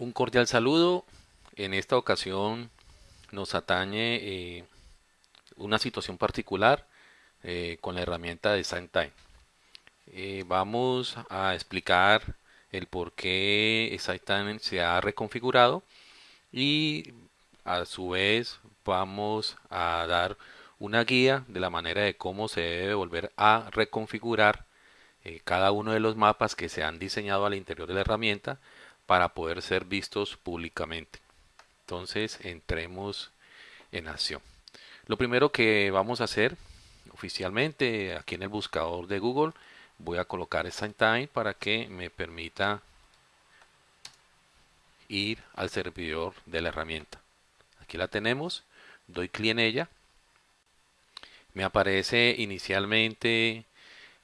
Un cordial saludo. En esta ocasión nos atañe eh, una situación particular eh, con la herramienta de SignTime. Eh, vamos a explicar el por qué SignTime se ha reconfigurado y a su vez vamos a dar una guía de la manera de cómo se debe volver a reconfigurar cada uno de los mapas que se han diseñado al interior de la herramienta para poder ser vistos públicamente. Entonces entremos en acción. Lo primero que vamos a hacer oficialmente aquí en el buscador de Google voy a colocar Time para que me permita ir al servidor de la herramienta. Aquí la tenemos, doy clic en ella. Me aparece inicialmente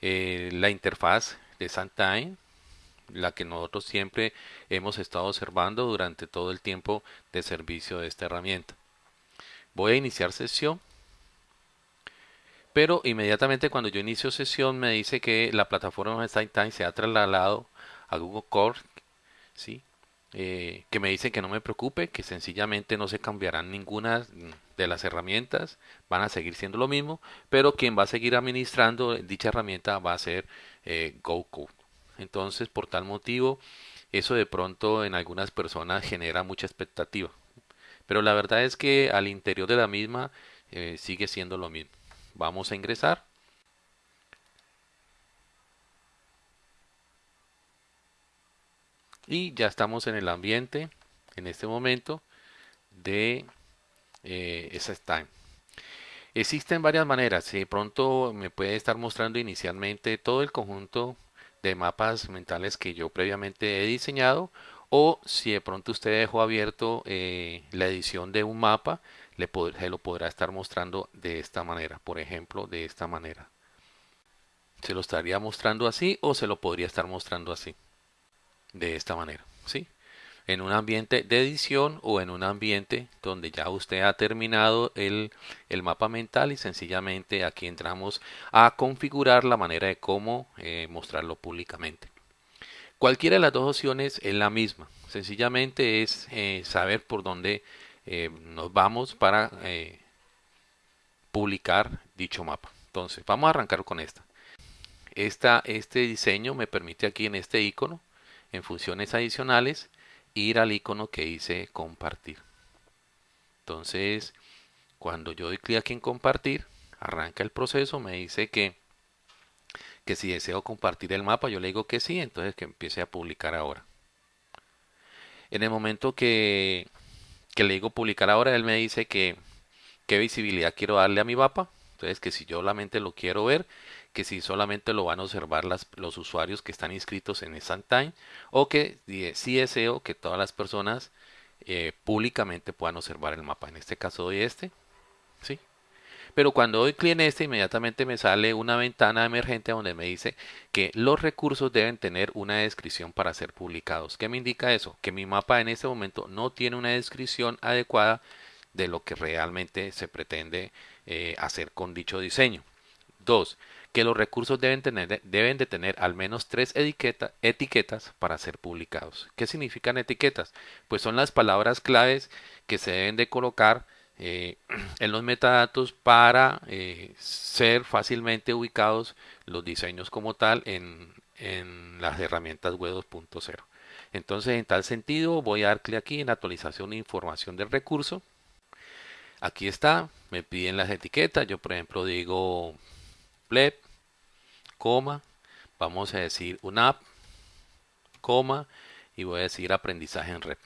eh, la interfaz de Time la que nosotros siempre hemos estado observando durante todo el tiempo de servicio de esta herramienta. Voy a iniciar sesión, pero inmediatamente cuando yo inicio sesión me dice que la plataforma Time se ha trasladado a Google Core, ¿sí? Eh, que me dice que no me preocupe, que sencillamente no se cambiarán ninguna de las herramientas, van a seguir siendo lo mismo, pero quien va a seguir administrando dicha herramienta va a ser eh, GoCode. Entonces, por tal motivo, eso de pronto en algunas personas genera mucha expectativa. Pero la verdad es que al interior de la misma eh, sigue siendo lo mismo. Vamos a ingresar. Y ya estamos en el ambiente en este momento de eh. Existen varias maneras. De pronto me puede estar mostrando inicialmente todo el conjunto de mapas mentales que yo previamente he diseñado o si de pronto usted dejó abierto eh, la edición de un mapa le se lo podrá estar mostrando de esta manera por ejemplo de esta manera se lo estaría mostrando así o se lo podría estar mostrando así de esta manera ¿sí? En un ambiente de edición o en un ambiente donde ya usted ha terminado el, mapa mental y sencillamente aquí entramos a configurar la manera de cómo eh, mostrarlo públicamente. Cualquiera de las dos opciones es la misma, sencillamente es eh, saber por dónde eh, nos vamos para publicar dicho mapa. Entonces, vamos a arrancar con esta. esta. Este diseño me permite aquí en este icono, en funciones adicionales, ir al icono que dice compartir. Entonces, cuando yo doy clic aquí en compartir, arranca el proceso, me dice que, que si deseo compartir el mapa, yo le digo que sí, entonces que empiece a publicar ahora. En el momento que, que le digo publicar ahora, él me dice que qué visibilidad quiero darle a mi mapa. Entonces que si yo solamente lo quiero ver, que si solamente lo van a observar los usuarios que están inscritos en Time o que si deseo que todas las personas eh, públicamente puedan observar el mapa. En este caso doy este, ¿sí? Pero cuando doy clic en este, inmediatamente me sale una ventana emergente donde me dice que los recursos deben tener una descripción para ser publicados. ¿Qué me indica eso? Que mi mapa en este momento no tiene una descripción adecuada de lo que realmente se pretende eh, hacer con dicho diseño. Dos, que los recursos deben, tener, deben de tener al menos tres etiquetas para ser publicados. ¿Qué significan etiquetas? Pues son las palabras claves que se deben de colocar eh, en los metadatos para eh, ser fácilmente ubicados los diseños como tal en, en las herramientas web 2.0. Entonces, en tal sentido, voy a dar clic aquí en actualización e información del recurso. Aquí está, me piden las etiquetas. Yo, por ejemplo, digo pleb coma, vamos a decir un app, coma, y voy a decir aprendizaje en red.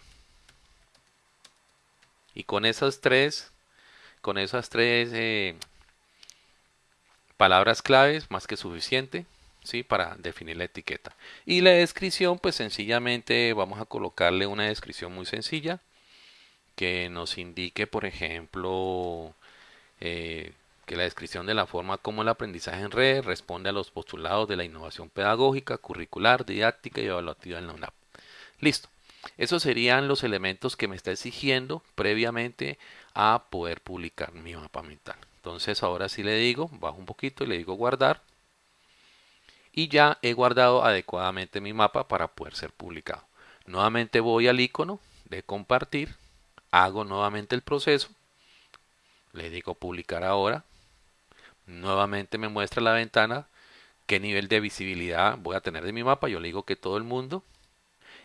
Y con esas tres, con esas tres eh, palabras claves, más que suficiente, ¿sí? Para definir la etiqueta. Y la descripción, pues sencillamente vamos a colocarle una descripción muy sencilla que nos indique, por ejemplo, eh, que la descripción de la forma como el aprendizaje en red responde a los postulados de la innovación pedagógica, curricular, didáctica y evaluativa en la UNAP. Listo. Esos serían los elementos que me está exigiendo previamente a poder publicar mi mapa mental. Entonces ahora sí le digo, bajo un poquito y le digo guardar. Y ya he guardado adecuadamente mi mapa para poder ser publicado. Nuevamente voy al icono de compartir, hago nuevamente el proceso, le digo publicar ahora, nuevamente me muestra la ventana qué nivel de visibilidad voy a tener de mi mapa, yo le digo que todo el mundo,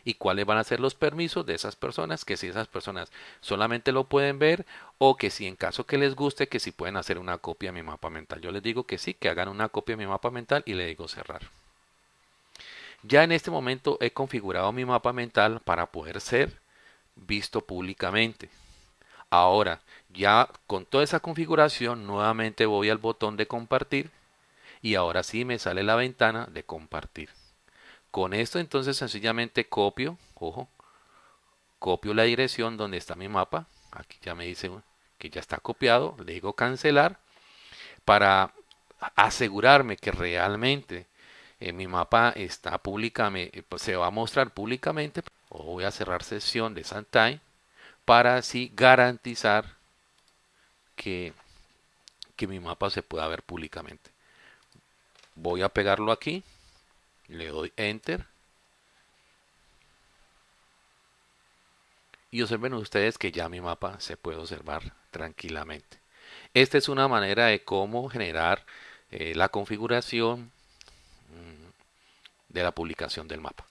y cuáles van a ser los permisos de esas personas, que si esas personas solamente lo pueden ver o que si en caso que les guste, que si pueden hacer una copia de mi mapa mental. Yo les digo que sí, que hagan una copia de mi mapa mental y le digo cerrar. Ya en este momento he configurado mi mapa mental para poder ser visto públicamente. Ahora, ya con toda esa configuración, nuevamente voy al botón de compartir y ahora sí me sale la ventana de compartir. Con esto entonces sencillamente copio, ojo, copio la dirección donde está mi mapa. Aquí ya me dice que ya está copiado. Le digo cancelar para asegurarme que realmente eh, mi mapa está públicamente, pues, se va a mostrar públicamente. O voy a cerrar sesión de Santime para así garantizar que, que mi mapa se pueda ver públicamente. Voy a pegarlo aquí le doy enter. Y observen ustedes que ya mi mapa se puede observar tranquilamente. Esta es una manera de cómo generar eh, la configuración mm, de la publicación del mapa